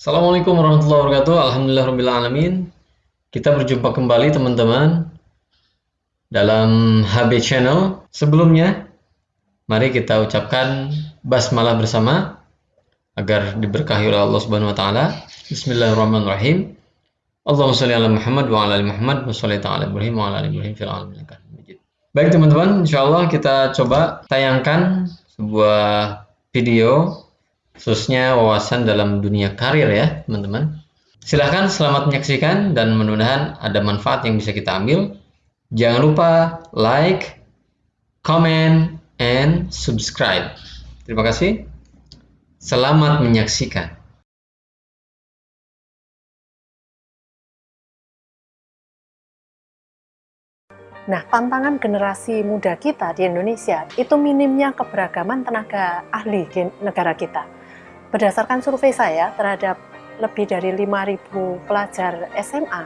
Assalamualaikum warahmatullahi wabarakatuh. Alhamdulillahirrahmanirrahim. Kita berjumpa kembali teman-teman dalam HB Channel. Sebelumnya, mari kita ucapkan basmalah bersama agar diberkahi oleh Allah Subhanahu wa taala. Bismillahirrahmanirrahim. Allahumma shalli ala Muhammad wa ala ali Muhammad wa shalli ta'ala Ibrahim wa ala ali Ibrahim fil alamin Baik teman-teman, insyaallah kita coba tayangkan sebuah video khususnya wawasan dalam dunia karir ya teman-teman. Silahkan selamat menyaksikan dan mudah-mudahan ada manfaat yang bisa kita ambil. Jangan lupa like, comment, and subscribe. Terima kasih. Selamat menyaksikan. Nah, tantangan generasi muda kita di Indonesia itu minimnya keberagaman tenaga ahli di negara kita Berdasarkan survei saya terhadap lebih dari 5.000 pelajar SMA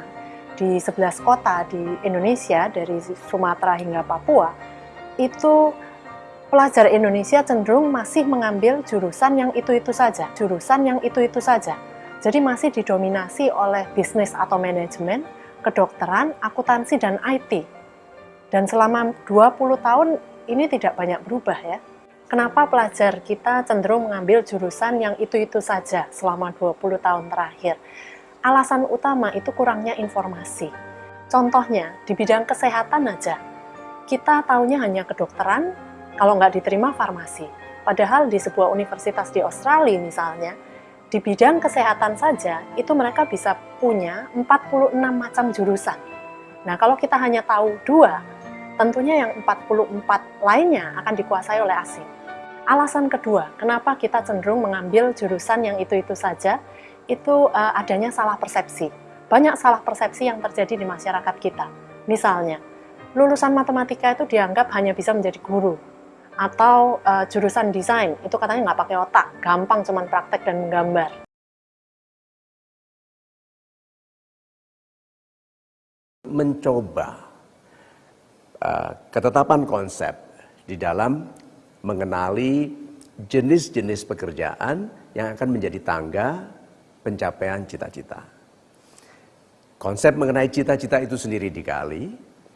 di 11 kota di Indonesia dari Sumatera hingga Papua, itu pelajar Indonesia cenderung masih mengambil jurusan yang itu-itu saja, jurusan yang itu-itu saja. Jadi masih didominasi oleh bisnis atau manajemen, kedokteran, akuntansi, dan IT. Dan selama 20 tahun ini tidak banyak berubah ya. Kenapa pelajar kita cenderung mengambil jurusan yang itu-itu saja selama 20 tahun terakhir? Alasan utama itu kurangnya informasi. Contohnya, di bidang kesehatan aja, kita taunya hanya kedokteran, kalau nggak diterima farmasi. Padahal di sebuah universitas di Australia misalnya, di bidang kesehatan saja, itu mereka bisa punya 46 macam jurusan. Nah, kalau kita hanya tahu dua, tentunya yang 44 lainnya akan dikuasai oleh asing. Alasan kedua, kenapa kita cenderung mengambil jurusan yang itu-itu saja, itu uh, adanya salah persepsi. Banyak salah persepsi yang terjadi di masyarakat kita. Misalnya, lulusan matematika itu dianggap hanya bisa menjadi guru. Atau uh, jurusan desain, itu katanya nggak pakai otak, gampang cuman praktek dan menggambar. Mencoba ketetapan konsep di dalam mengenali jenis-jenis pekerjaan yang akan menjadi tangga pencapaian cita-cita. Konsep mengenai cita-cita itu sendiri dikali,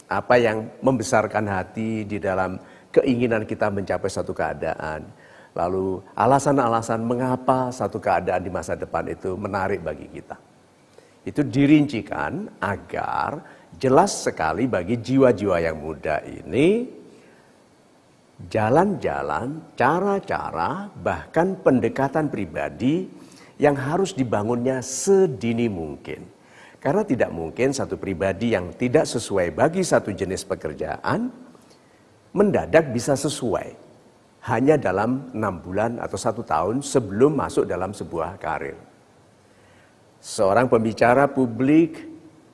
apa yang membesarkan hati di dalam keinginan kita mencapai satu keadaan, lalu alasan-alasan mengapa satu keadaan di masa depan itu menarik bagi kita. Itu dirincikan agar jelas sekali bagi jiwa-jiwa yang muda ini jalan-jalan, cara-cara, bahkan pendekatan pribadi yang harus dibangunnya sedini mungkin. Karena tidak mungkin satu pribadi yang tidak sesuai bagi satu jenis pekerjaan mendadak bisa sesuai hanya dalam enam bulan atau satu tahun sebelum masuk dalam sebuah karir. Seorang pembicara publik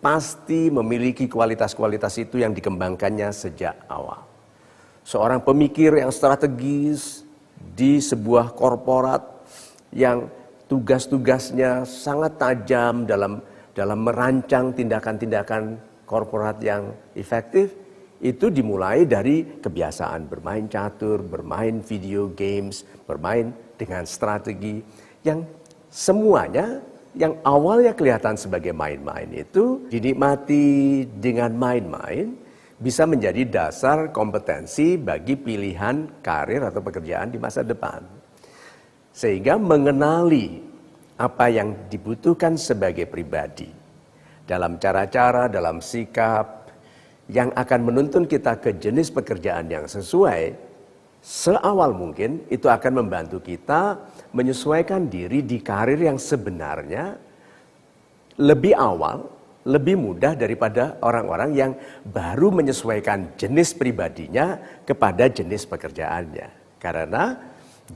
pasti memiliki kualitas-kualitas itu yang dikembangkannya sejak awal. Seorang pemikir yang strategis di sebuah korporat yang tugas-tugasnya sangat tajam dalam dalam merancang tindakan-tindakan korporat yang efektif itu dimulai dari kebiasaan bermain catur, bermain video games, bermain dengan strategi yang semuanya yang awalnya kelihatan sebagai main-main itu dinikmati dengan main-main bisa menjadi dasar kompetensi bagi pilihan karir atau pekerjaan di masa depan. Sehingga mengenali apa yang dibutuhkan sebagai pribadi dalam cara-cara, dalam sikap yang akan menuntun kita ke jenis pekerjaan yang sesuai, seawal mungkin itu akan membantu kita menyesuaikan diri di karir yang sebenarnya lebih awal lebih mudah daripada orang-orang yang baru menyesuaikan jenis pribadinya kepada jenis pekerjaannya. Karena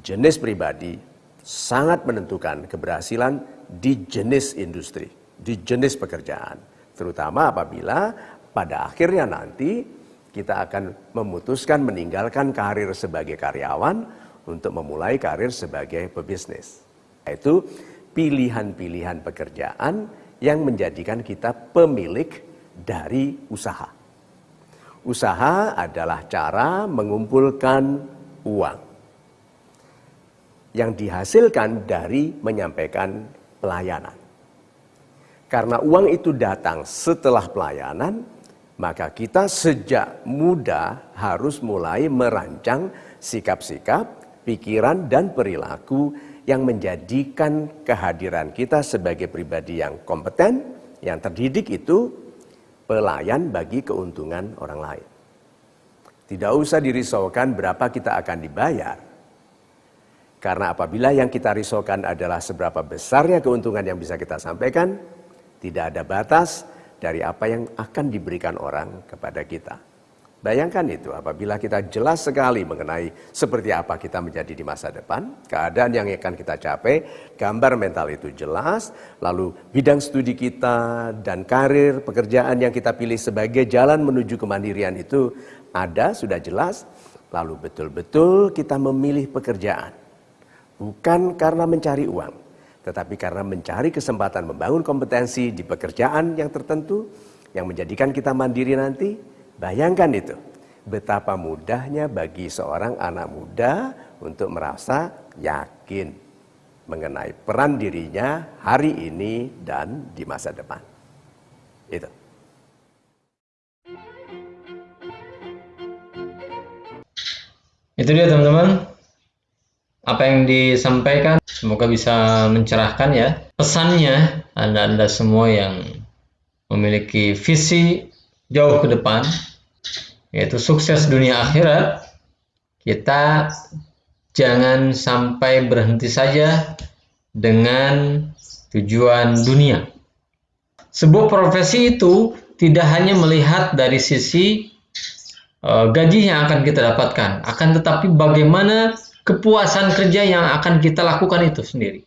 jenis pribadi sangat menentukan keberhasilan di jenis industri, di jenis pekerjaan. Terutama apabila pada akhirnya nanti kita akan memutuskan meninggalkan karir sebagai karyawan untuk memulai karir sebagai pebisnis. Yaitu pilihan-pilihan pekerjaan yang menjadikan kita pemilik dari usaha. Usaha adalah cara mengumpulkan uang yang dihasilkan dari menyampaikan pelayanan. Karena uang itu datang setelah pelayanan, maka kita sejak muda harus mulai merancang sikap-sikap, pikiran, dan perilaku yang menjadikan kehadiran kita sebagai pribadi yang kompeten, yang terdidik itu pelayan bagi keuntungan orang lain. Tidak usah dirisaukan berapa kita akan dibayar. Karena apabila yang kita risaukan adalah seberapa besarnya keuntungan yang bisa kita sampaikan, tidak ada batas dari apa yang akan diberikan orang kepada kita. Bayangkan itu apabila kita jelas sekali mengenai seperti apa kita menjadi di masa depan, keadaan yang akan kita capai, gambar mental itu jelas, lalu bidang studi kita dan karir pekerjaan yang kita pilih sebagai jalan menuju kemandirian itu ada, sudah jelas, lalu betul-betul kita memilih pekerjaan. Bukan karena mencari uang, tetapi karena mencari kesempatan membangun kompetensi di pekerjaan yang tertentu yang menjadikan kita mandiri nanti, Bayangkan itu, betapa mudahnya bagi seorang anak muda untuk merasa yakin mengenai peran dirinya hari ini dan di masa depan. Itu. Itu dia teman-teman. Apa yang disampaikan semoga bisa mencerahkan ya. Pesannya Anda-anda semua yang memiliki visi jauh ke depan yaitu sukses dunia akhirat kita jangan sampai berhenti saja dengan tujuan dunia sebuah profesi itu tidak hanya melihat dari sisi uh, gaji yang akan kita dapatkan akan tetapi bagaimana kepuasan kerja yang akan kita lakukan itu sendiri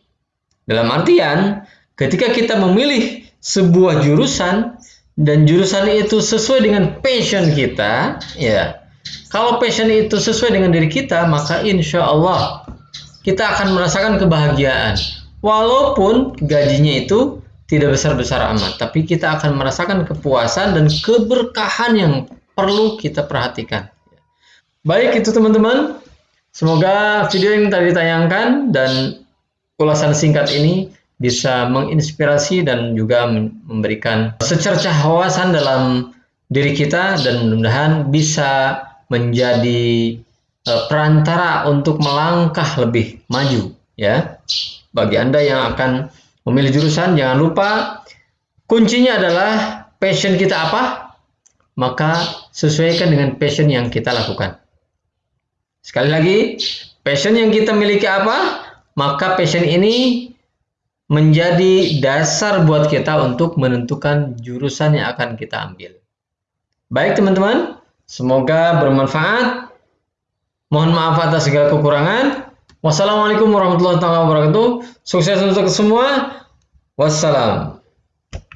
dalam artian ketika kita memilih sebuah jurusan dan jurusan itu sesuai dengan passion kita, ya. Kalau passion itu sesuai dengan diri kita, maka insya Allah kita akan merasakan kebahagiaan. Walaupun gajinya itu tidak besar-besar amat, tapi kita akan merasakan kepuasan dan keberkahan yang perlu kita perhatikan. Baik itu teman-teman, semoga video yang tadi ditayangkan dan ulasan singkat ini bisa menginspirasi dan juga memberikan secercah wawasan dalam diri kita dan mudah-mudahan bisa menjadi uh, perantara untuk melangkah lebih maju ya. Bagi Anda yang akan memilih jurusan jangan lupa kuncinya adalah passion kita apa? Maka sesuaikan dengan passion yang kita lakukan. Sekali lagi, passion yang kita miliki apa? Maka passion ini menjadi dasar buat kita untuk menentukan jurusan yang akan kita ambil. Baik teman-teman, semoga bermanfaat. Mohon maaf atas segala kekurangan. Wassalamualaikum warahmatullahi wabarakatuh. Sukses untuk semua. Wassalam.